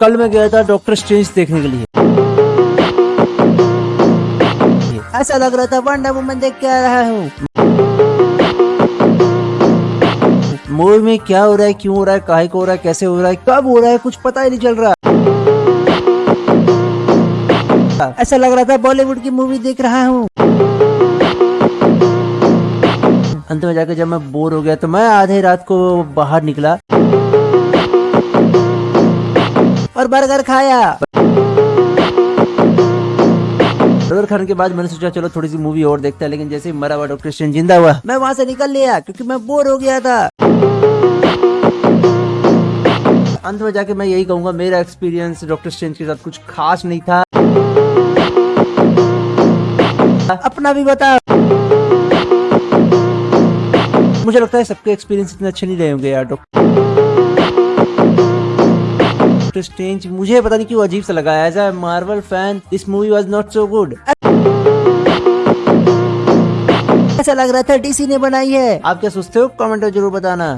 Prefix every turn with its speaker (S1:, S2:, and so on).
S1: कल मैं गया था डॉक्टर स्ट्रेंज देखने के लिए। ऐसा लग रहा था वंडर वुमन देख के आ रहा हूँ। मूवी में क्या हो रहा है क्यों हो रहा है काहे को हो रहा है कैसे हो रहा है कब हो रहा है कुछ पता ही नहीं चल रहा। ऐसा लग रहा था बॉलीवुड की मूवी देख रहा हूँ। अंत में जाकर जब मैं बोर हो गया तो मैं आधे रात को बाहर निकला। और बर्गर खाया। बर्गर खाने के बाद मैंने सोचा, चलो थोड़ी सी मूवी और देखते हैं, लेकिन जैसे ही मरा हुआ डॉक्टर स्ट्रेंज ज़िंदा हुआ, मैं वहाँ से निकल लिया, क्योंकि मैं बोर हो गया था। अंत में जाके मैं यही कहूँगा, मेरा एक्सपीरियंस डॉक्टर स्ट्रेंज के साथ कुछ खास नहीं था। अपना भी बता। मुझे लगता है सबके एक्सपीरियंस इतने अच्छे नहीं रहे होंगे यार डॉक्टर स्ट्रेंज मुझे पता नहीं क्यों अजीब सा लगा। As a Marvel fan this movie was not so good ऐसा लग रहा था डीसी ने बनाई है। आप क्या सोचते हो? कमेंट में ज़रूर बताना।